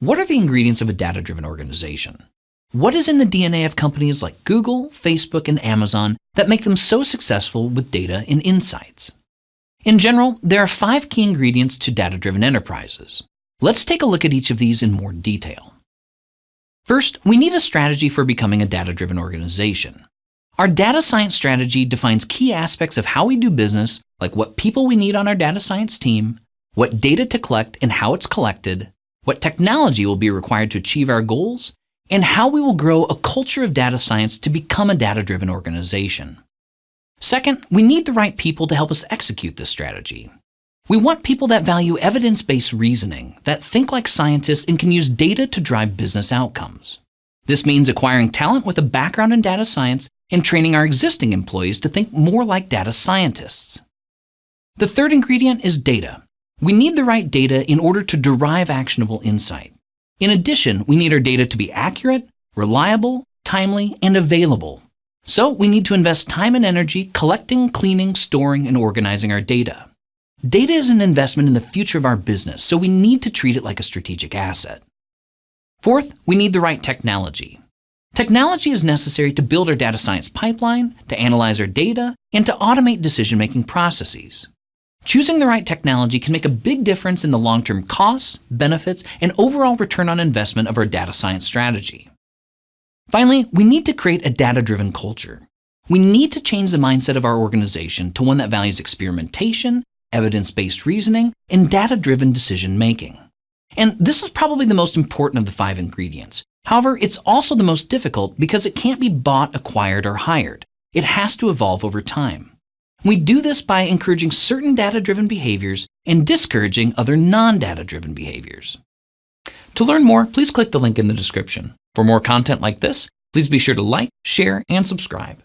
What are the ingredients of a data-driven organization? What is in the DNA of companies like Google, Facebook, and Amazon that make them so successful with data and insights? In general, there are five key ingredients to data-driven enterprises. Let's take a look at each of these in more detail. First, we need a strategy for becoming a data-driven organization. Our data science strategy defines key aspects of how we do business, like what people we need on our data science team, what data to collect and how it's collected, what technology will be required to achieve our goals, and how we will grow a culture of data science to become a data-driven organization. Second, we need the right people to help us execute this strategy. We want people that value evidence-based reasoning, that think like scientists and can use data to drive business outcomes. This means acquiring talent with a background in data science and training our existing employees to think more like data scientists. The third ingredient is data. We need the right data in order to derive actionable insight. In addition, we need our data to be accurate, reliable, timely, and available. So we need to invest time and energy collecting, cleaning, storing, and organizing our data. Data is an investment in the future of our business, so we need to treat it like a strategic asset. Fourth, we need the right technology. Technology is necessary to build our data science pipeline, to analyze our data, and to automate decision-making processes. Choosing the right technology can make a big difference in the long-term costs, benefits, and overall return on investment of our data science strategy. Finally, we need to create a data-driven culture. We need to change the mindset of our organization to one that values experimentation, evidence-based reasoning, and data-driven decision-making. And this is probably the most important of the five ingredients. However, it's also the most difficult because it can't be bought, acquired, or hired. It has to evolve over time. We do this by encouraging certain data-driven behaviors and discouraging other non-data-driven behaviors. To learn more, please click the link in the description. For more content like this, please be sure to like, share, and subscribe.